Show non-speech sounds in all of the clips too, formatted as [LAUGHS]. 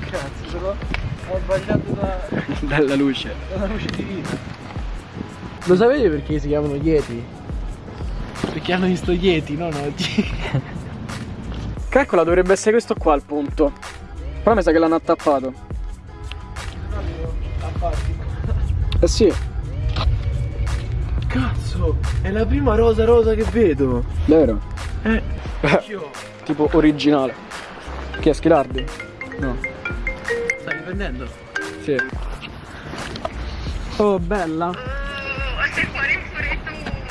Cazzo, sono... ho sbagliato da... [LAUGHS] Dalla luce. dalla luce divina. Lo sapete perché si chiamano Yeti? Perché hanno visto Yeti, non oggi. [LAUGHS] Calcola, dovrebbe essere questo qua il punto. Però mi sa che l'hanno attappato. Eh sì, Cazzo, è la prima rosa rosa che vedo. vero. Eh. [LAUGHS] Tipo originale. Che è Schilardi? No. Stai riprendendo? Sì. Oh, bella.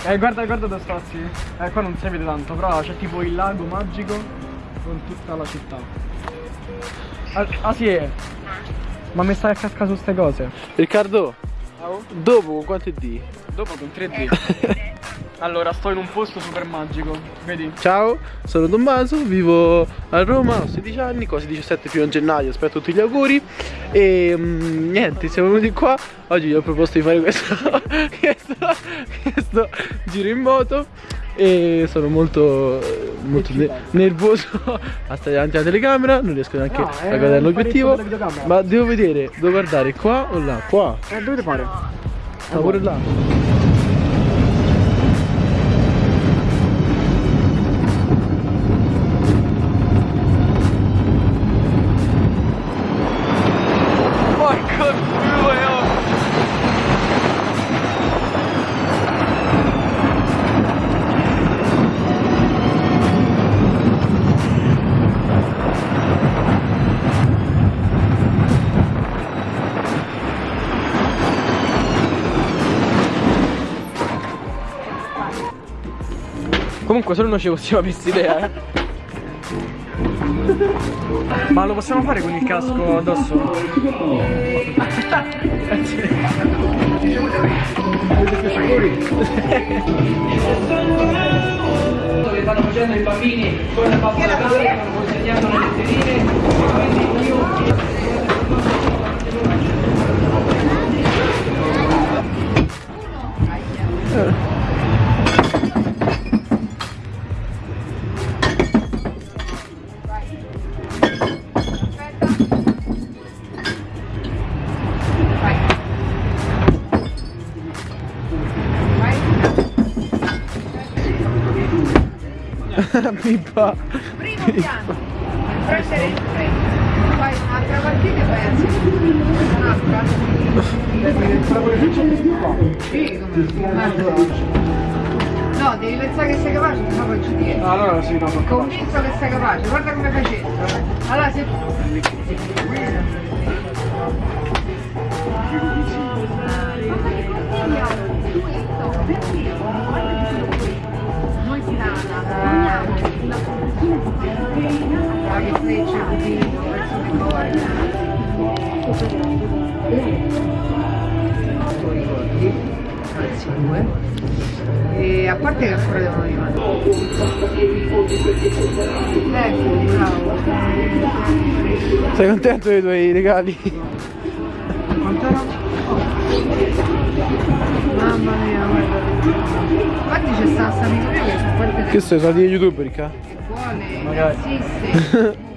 Eh, guarda, guarda dove sta, sì. Eh, qua non si vede tanto, però c'è tipo il lago magico con tutta la città. Ah, ah, sì, eh. Ma mi stai a cascare su ste cose? Riccardo, dopo con quanto è D? Dopo con 3D. [LAUGHS] allora, sto in un posto super magico, vedi? Ciao, sono Tommaso, vivo a Roma, ho 16 anni, quasi 17 primo gennaio, aspetto tutti gli auguri. E mm, niente, siamo venuti qua, oggi gli ho proposto di fare questo, [LAUGHS] questo, questo giro in moto. E sono molto, molto ne- nervoso [LAUGHS] a stare davanti alla telecamera, non riesco neanche No, a guardare un l'obiettivo, ma devo vedere, devo guardare qua o là, qua, Eh, dovete fare? sta pure là. Comunque solo noi ci possiamo questa idea, eh. Ma lo possiamo fare con il casco addosso? Eh sì. che stanno facendo i bambini con la pappa da casa, stanno consegnando le letterine, quindi io [LAUGHS] Pippa. Primo piano, prendere il treno, fai un'altra partita e vai a Un'altra? Sì, come No, devi pensare che sei capace, se no poi ci tieni. Allora sì, no. Convinto che sei capace, guarda come facendo. Allora se E a parte che ancora devono arrivare. Ecco, bravo. Sei contento dei tuoi regali? Mamma mia, guarda. Infatti c'è sta sta mio che sono di youtuber, Ricca? che [LAUGHS]